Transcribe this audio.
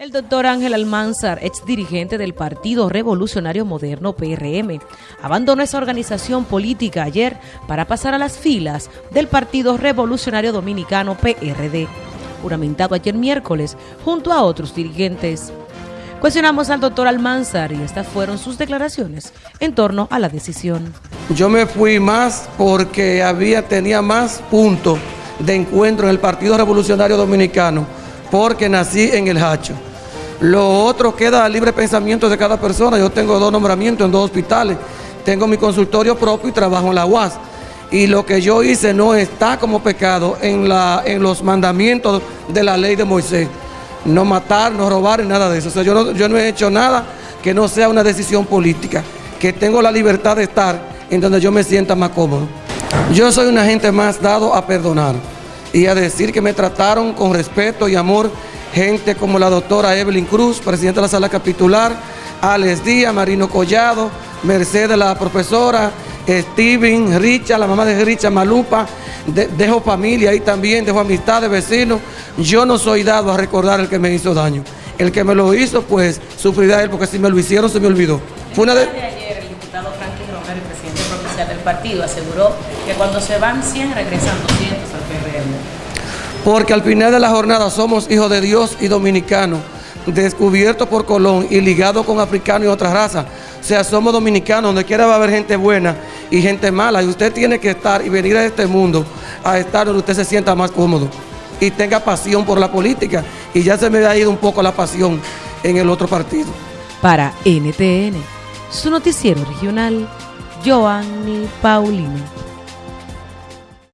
El doctor Ángel Almanzar, ex dirigente del Partido Revolucionario Moderno PRM, abandonó esa organización política ayer para pasar a las filas del Partido Revolucionario Dominicano PRD, juramentado ayer miércoles junto a otros dirigentes. Cuestionamos al doctor Almanzar y estas fueron sus declaraciones en torno a la decisión. Yo me fui más porque había, tenía más puntos de encuentro en el Partido Revolucionario Dominicano porque nací en el Hacho. Lo otro queda libre pensamiento de cada persona. Yo tengo dos nombramientos en dos hospitales. Tengo mi consultorio propio y trabajo en la UAS. Y lo que yo hice no está como pecado en, la, en los mandamientos de la ley de Moisés. No matar, no robar, nada de eso. O sea, yo no, yo no he hecho nada que no sea una decisión política. Que tengo la libertad de estar en donde yo me sienta más cómodo. Yo soy una gente más dado a perdonar y a decir que me trataron con respeto y amor gente como la doctora Evelyn Cruz, presidenta de la sala capitular, Alex Díaz, Marino Collado, Mercedes la profesora, Steven, Richa, la mamá de Richa, Malupa, dejo familia ahí también, dejo amistad de vecinos. Yo no soy dado a recordar el que me hizo daño. El que me lo hizo, pues sufrirá él, porque si me lo hicieron, se me olvidó. Fue una de... ayer, el diputado Franklin Romero, el presidente provincial del partido, aseguró que cuando se van 100, regresan 200 al PRM porque al final de la jornada somos hijos de Dios y dominicanos, descubiertos por Colón y ligados con africanos y otras razas. O sea, somos dominicanos, donde quiera va a haber gente buena y gente mala. Y usted tiene que estar y venir a este mundo a estar donde usted se sienta más cómodo y tenga pasión por la política. Y ya se me ha ido un poco la pasión en el otro partido. Para NTN, su noticiero regional, Joanny Paulino.